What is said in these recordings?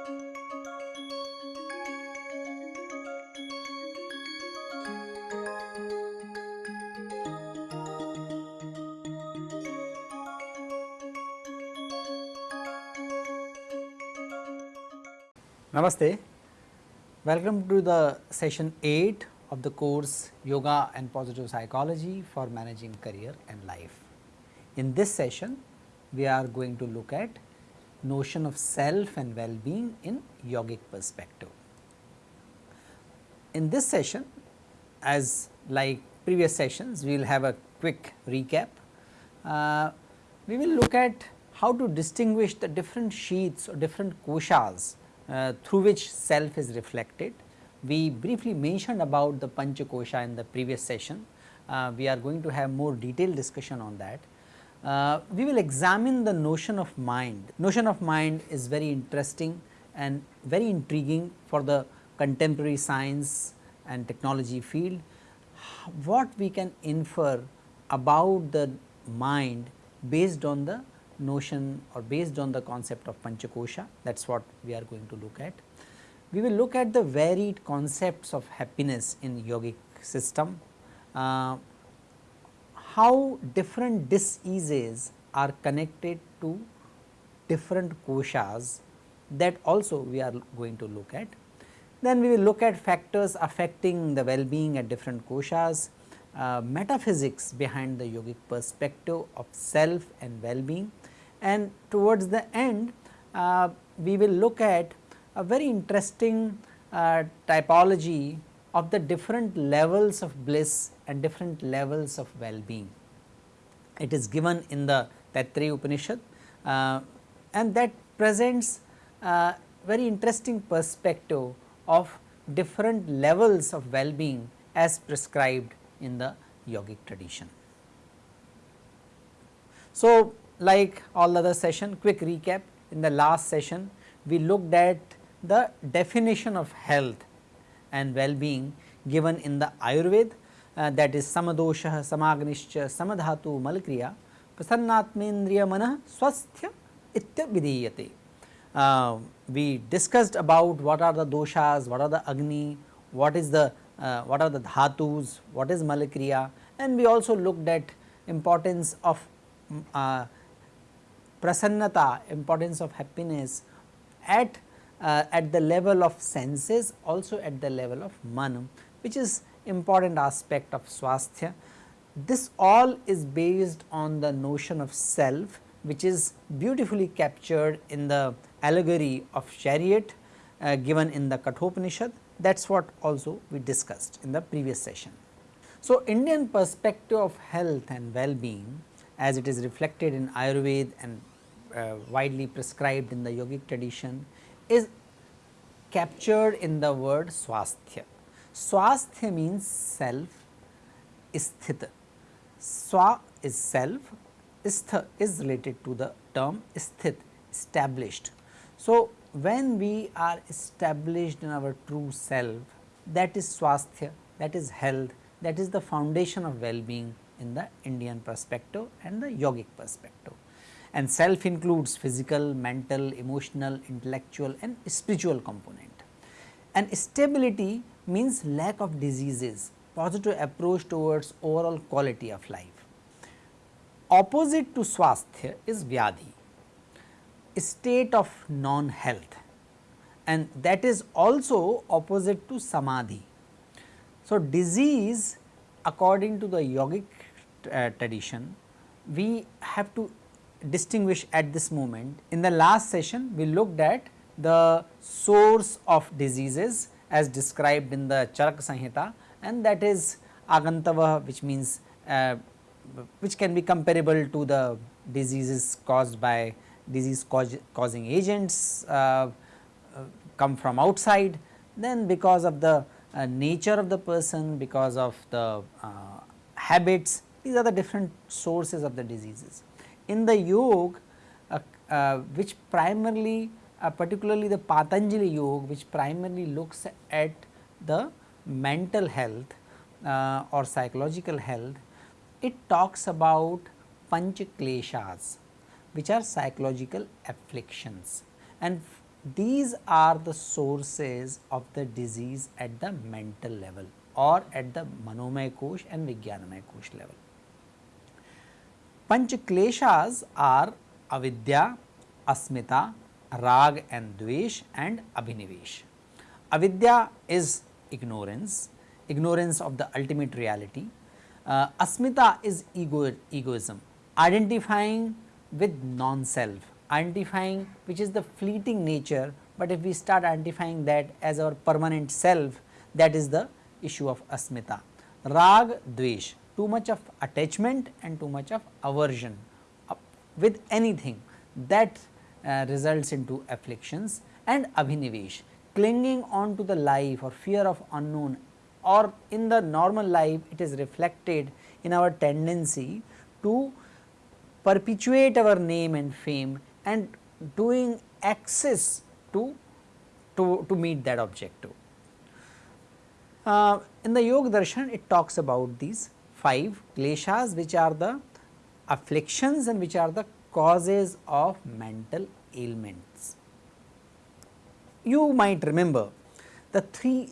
Namaste. Welcome to the session 8 of the course Yoga and Positive Psychology for Managing Career and Life. In this session, we are going to look at notion of self and well-being in yogic perspective. In this session, as like previous sessions, we will have a quick recap. Uh, we will look at how to distinguish the different sheaths or different koshas uh, through which self is reflected. We briefly mentioned about the Pancha Kosha in the previous session. Uh, we are going to have more detailed discussion on that. Uh, we will examine the notion of mind. Notion of mind is very interesting and very intriguing for the contemporary science and technology field. What we can infer about the mind based on the notion or based on the concept of Panchakosha that is what we are going to look at. We will look at the varied concepts of happiness in yogic system, uh, how different diseases are connected to different koshas that also we are going to look at. Then we will look at factors affecting the well-being at different koshas, uh, metaphysics behind the yogic perspective of self and well-being and towards the end uh, we will look at a very interesting uh, typology of the different levels of bliss and different levels of well-being. It is given in the Taittiriya Upanishad uh, and that presents a very interesting perspective of different levels of well-being as prescribed in the yogic tradition. So, like all other session quick recap in the last session we looked at the definition of health and well-being given in the Ayurveda uh, that is samadosha samagnischa samadhatu malkriya prasannatmendriya mana swasthya itya vidiyate. Uh, we discussed about what are the doshas, what are the agni, what is the uh, what are the dhatus, what is malakriya and we also looked at importance of uh, prasannata, importance of happiness at, uh, at the level of senses also at the level of man which is important aspect of swasthya. This all is based on the notion of self which is beautifully captured in the allegory of chariot uh, given in the Kathopanishad that is what also we discussed in the previous session. So, Indian perspective of health and well-being as it is reflected in Ayurveda and uh, widely prescribed in the yogic tradition is captured in the word swasthya. Swasthya means self, sthita. Swa is self, stha is related to the term sthit, established. So, when we are established in our true self that is swasthya, that is health, that is the foundation of well-being in the Indian perspective and the yogic perspective and self includes physical, mental, emotional, intellectual and spiritual component. And stability means lack of diseases, positive approach towards overall quality of life. Opposite to swasthya is vyadhi, state of non-health and that is also opposite to samadhi. So, disease according to the yogic uh, tradition we have to distinguish at this moment. In the last session we looked at the source of diseases as described in the Charak Sanhita and that is Agantava which means uh, which can be comparable to the diseases caused by disease cause, causing agents uh, uh, come from outside then because of the uh, nature of the person because of the uh, habits these are the different sources of the diseases in the yoga uh, uh, which primarily uh, particularly the Patanjali yoga which primarily looks at the mental health uh, or psychological health, it talks about panch kleshas which are psychological afflictions and these are the sources of the disease at the mental level or at the Manomay Kosh and Vijnanamay Kosh level. Panch Kleshas are avidya, asmita, rag and dvesh and abhinivesh. Avidya is ignorance, ignorance of the ultimate reality. Uh, asmita is ego, egoism, identifying with non-self, identifying which is the fleeting nature, but if we start identifying that as our permanent self, that is the issue of asmita. Rag, dvesh, too much of attachment and too much of aversion with anything that uh, results into afflictions and abhinivesh clinging on to the life or fear of unknown or in the normal life it is reflected in our tendency to perpetuate our name and fame and doing access to, to, to meet that objective. Uh, in the Yoga Darshan it talks about these 5 kleshas which are the afflictions and which are the causes of mental ailments. You might remember the three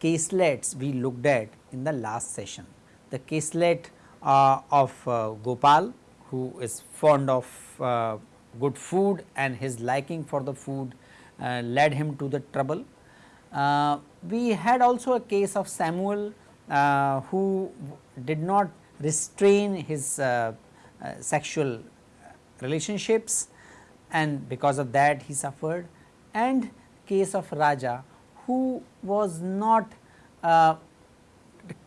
caselets we looked at in the last session. The caselet uh, of uh, Gopal who is fond of uh, good food and his liking for the food uh, led him to the trouble. Uh, we had also a case of Samuel who did not restrain his sexual relationships and because of that he suffered. And case of Raja who was not uh,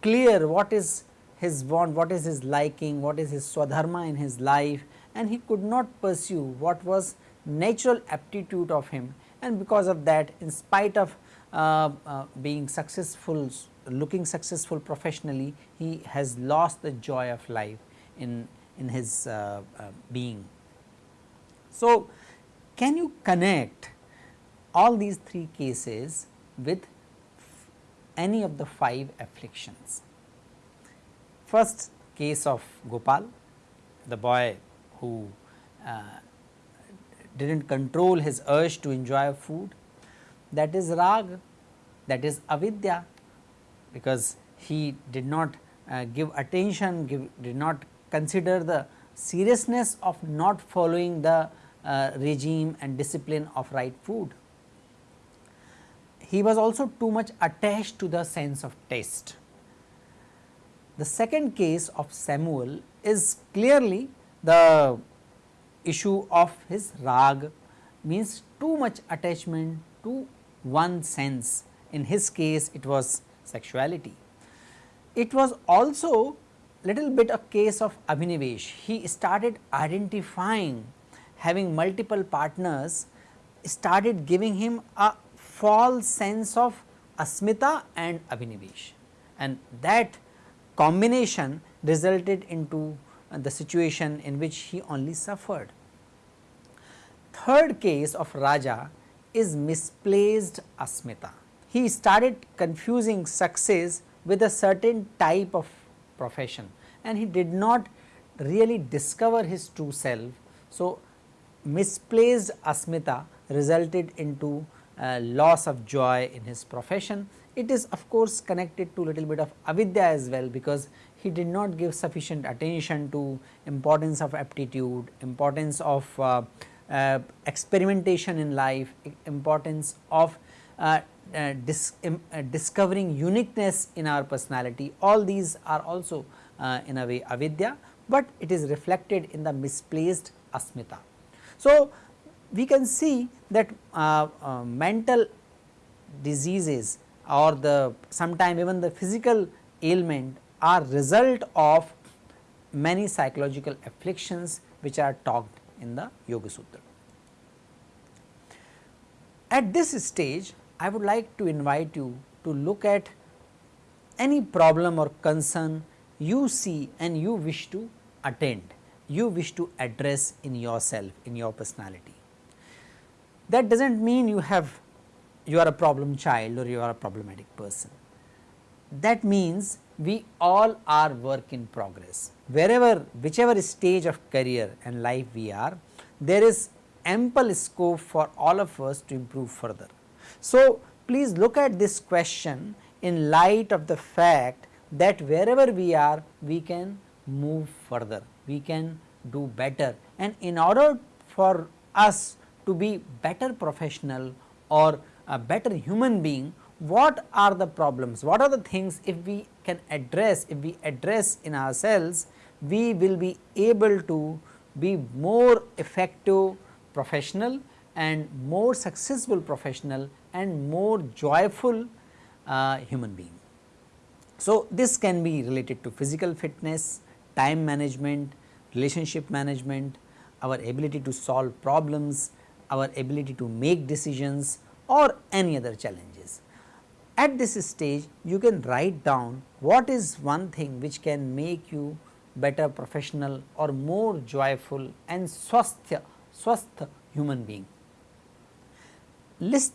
clear what is his want, what is his liking, what is his swadharma in his life and he could not pursue what was natural aptitude of him. And because of that in spite of uh, uh, being successful, looking successful professionally, he has lost the joy of life in, in his uh, uh being. So, can you connect all these three cases with any of the five afflictions? First case of Gopal, the boy who uh, did not control his urge to enjoy food that is rag that is avidya because he did not uh, give attention give, did not consider the seriousness of not following the uh, regime and discipline of right food. He was also too much attached to the sense of taste. The second case of Samuel is clearly the issue of his rag means too much attachment to one sense in his case it was sexuality. It was also little bit a case of Abhinivesh he started identifying having multiple partners started giving him a false sense of asmita and abhinivesh and that combination resulted into uh, the situation in which he only suffered. Third case of Raja is misplaced asmita. He started confusing success with a certain type of profession and he did not really discover his true self. So, misplaced asmita resulted into uh, loss of joy in his profession. It is of course connected to a little bit of avidya as well because he did not give sufficient attention to importance of aptitude, importance of uh, uh, experimentation in life, importance of uh, uh, dis uh, discovering uniqueness in our personality all these are also in a way avidya, but it is reflected in the misplaced asmita. So, we can see that uh, uh, mental diseases or the sometime even the physical ailment are result of many psychological afflictions which are talked in the Yoga Sutra. At this stage I would like to invite you to look at any problem or concern you see and you wish to attend you wish to address in yourself, in your personality. That does not mean you have you are a problem child or you are a problematic person. That means we all are work in progress. Wherever, whichever stage of career and life we are, there is ample scope for all of us to improve further. So, please look at this question in light of the fact that wherever we are we can move further, we can do better. And in order for us to be better professional or a better human being what are the problems, what are the things if we can address, if we address in ourselves we will be able to be more effective professional and more successful professional and more joyful uh, human being. So, this can be related to physical fitness, time management, relationship management, our ability to solve problems, our ability to make decisions or any other challenges. At this stage you can write down what is one thing which can make you better professional or more joyful and swasthya, swasth human being. List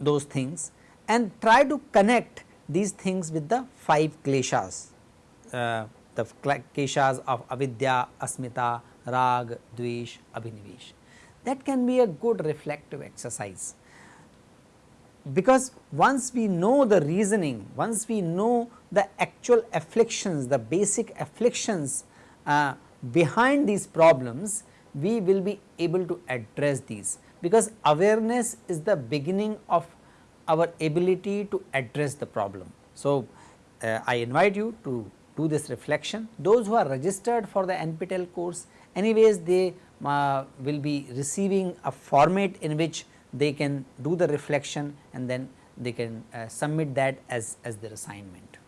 those things and try to connect these things with the 5 kleshas, uh, the kleshas of avidya, asmita, rag, dvesh, abhinivesh. That can be a good reflective exercise. Because once we know the reasoning, once we know the actual afflictions, the basic afflictions uh, behind these problems, we will be able to address these because awareness is the beginning of our ability to address the problem. So, uh, I invite you to do this reflection. Those who are registered for the NPTEL course anyways they uh, will be receiving a format in which they can do the reflection and then they can uh, submit that as, as their assignment.